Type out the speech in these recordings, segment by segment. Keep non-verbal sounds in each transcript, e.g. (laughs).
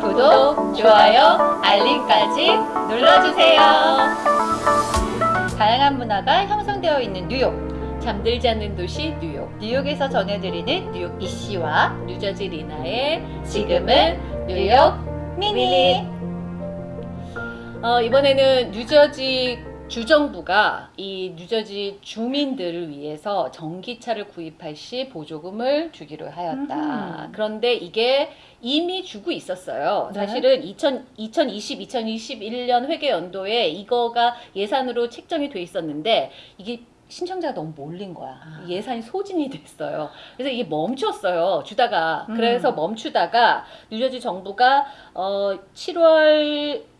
구독, 좋아요, 알림까지 눌러주세요. 다양한 문화가 형성되어 있는 뉴욕. 잠들지 않는 도시 뉴욕. 뉴욕에서 전해드리는 뉴욕 이씨와 뉴저지 리나의 지금은 뉴욕 미니. 어, 이번에는 뉴저지 주정부가 이 뉴저지 주민들을 위해서 전기차를 구입할 시 보조금을 주기로 하였다. 음흠. 그런데 이게 이미 주고 있었어요. 네. 사실은 2000, 2020, 2021년 회계 연도에 이거가 예산으로 책정이 돼 있었는데 이게 신청자가 너무 몰린 거야. 아. 예산이 소진이 됐어요. 그래서 이게 멈췄어요. 주다가. 음. 그래서 멈추다가 뉴저지 정부가 어 7월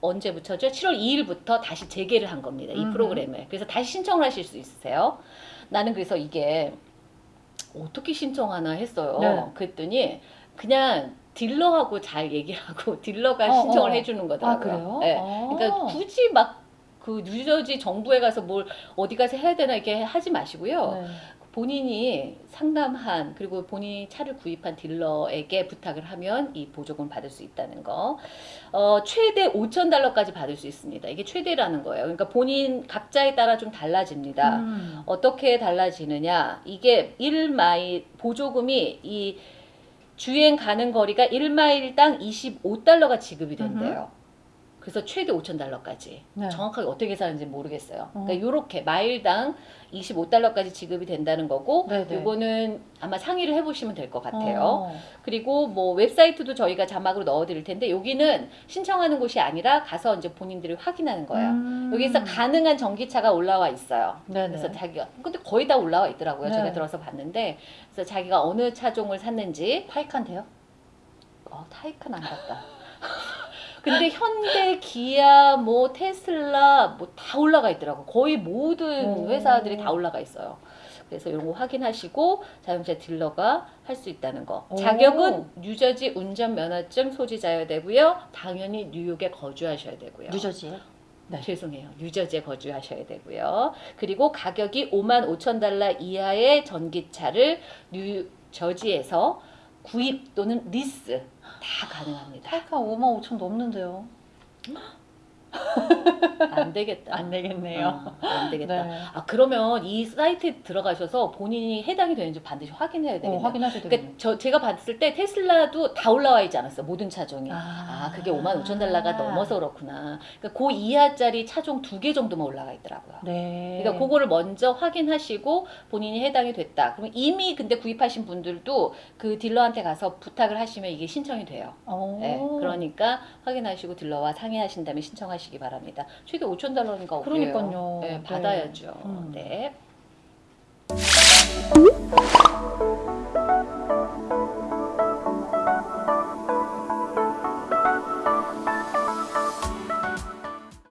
언제부터죠? 7월 2일부터 다시 재개를 한 겁니다. 이. 프로그램을. 그래서 다시 신청을 하실 수 있으세요. 나는 그래서 이게 어떻게 신청하나 했어요. 네. 그랬더니 그냥 딜러하고 잘 얘기를 하고 (laughs) 딜러가 어, 신청을 어. 해주는 거더라고요. 아 그래요? 네. 어. 그러니까 굳이 막 그 뉴저지 정부에 가서 뭘 어디 가서 해야 되나 이렇게 하지 마시고요. 네. 본인이 상담한 그리고 본인이 차를 구입한 딜러에게 부탁을 하면 이 보조금을 받을 수 있다는 거. 어, 최대 5천 달러까지 받을 수 있습니다. 이게 최대라는 거예요. 그러니까 본인 각자에 따라 좀 달라집니다. 음. 어떻게 달라지느냐? 이게 1마일 보조금이 이 주행 가는 거리가 1마일당 25달러가 지급이 된대요. 그래서 최대 5천 달러까지. 네. 정확하게 어떻게 계산하는지 모르겠어요. 어. 그러니까 요렇게 마일당 25달러까지 지급이 된다는 거고 네네. 요거는 아마 상의를 해보시면 될 것 같아요. 어. 그리고 뭐 웹사이트도 저희가 자막으로 넣어드릴 텐데 여기는 신청하는 곳이 아니라 가서 이제 본인들이 확인하는 거예요. 음. 여기서 가능한 전기차가 올라와 있어요. 네네. 그래서 자기가 근데 거의 다 올라와 있더라고요. 네. 제가 들어서 봤는데 그래서 자기가 어느 차종을 샀는지 타이칸데요? 어, 타이칸 안 갔다. (laughs) 근데 (laughs) 현대, 기아, 뭐 테슬라 뭐 다 올라가 있더라고. 거의 모든 오. 회사들이 다 올라가 있어요. 그래서 이런 거 확인하시고 자동차 딜러가 할 수 있다는 거. 오. 자격은 뉴저지 운전 면허증 소지자여야 되고요. 당연히 뉴욕에 거주하셔야 되고요. 뉴저지에? 네. 죄송해요. 뉴저지에 거주하셔야 되고요. 그리고 가격이 5만 5천 달러 이하의 전기차를 뉴저지에서 구입 또는 리스 다 가능합니다. 타이칸 5만 5천 넘는데요. 안 되겠다. 안 되겠네요. 어, 안 되겠다. 네. 아 그러면 이 사이트에 들어가셔서 본인이 해당이 되는지 반드시 확인해야 어, 되겠네요. 확인하셔야 되겠네요. 그러니까 저 제가 봤을 때 테슬라도 다 올라와 있지 않았어 모든 차종이. 아. 아, 그게 5만 5천 달러가 넘어서 그렇구나. 그러니까 그 이하짜리 차종 두 개 정도만 올라가 있더라고요. 네. 그러니까 그거를 먼저 확인하시고 본인이 해당이 됐다. 그러면 이미 근데 구입하신 분들도 그 딜러한테 가서 부탁을 하시면 이게 신청이 돼요. 어. 네, 그러니까 확인하시고 딜러와 상의하신 다음에 신청하시기 바랍니다. 바랍니다. 최대 5천 달러니까 그러니까요. 네, 네, 받아야죠. 음. 네.